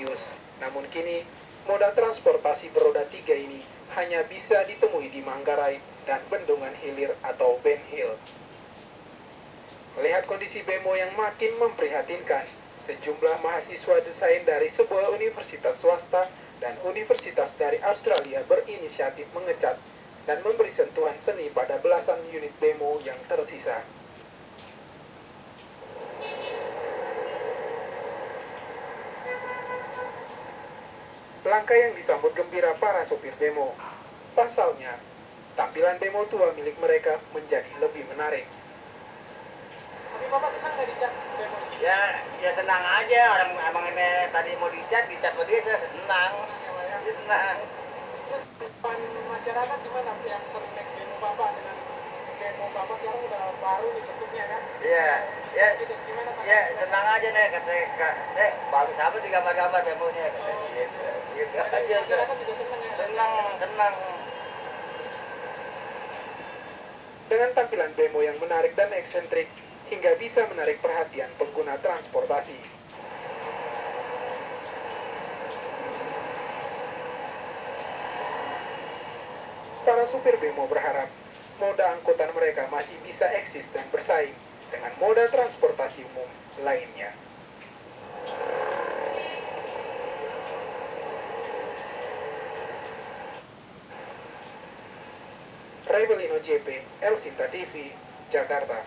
ambisius. Namun kini, moda transportasi beroda tiga ini hanya bisa ditemui di Manggarai dan Bendungan Hilir atau Ben Hill. Melihat kondisi bemo yang makin memprihatinkan, sejumlah mahasiswa desain dari sebuah universitas swasta dan universitas dari Australia berinisiatif mengecat dan memberi sentuhan seni pada belasan unit bemo yang tersisa. Langkah yang disambut gembira para sopir demo. Pasalnya, tampilan demo tua milik mereka menjadi lebih menarik. Tapi Bapak senang nggak dicat demo ya ya senang aja orang abang ini tadi mau dicat dicat sama dia saya senang dia senang Terus depan masyarakat gimana yang sering naik demo Bapak dengan demo Bapak sekarang udah baru nih bentuknya kan? iya ya Gitu, gimana Pak? ya senang aja deh kata kak deh bagus apa di gambar-gambar demonya kata gitu gitu aja Masyarakat juga senang ya? Dengan tampilan demo yang menarik dan eksentrik, hingga bisa menarik perhatian pengguna transportasi. Para supir bemo berharap moda angkutan mereka masih bisa eksis dan bersaing dengan moda transportasi umum lainnya. Rebelino JP, El Sinta TV, Jakarta.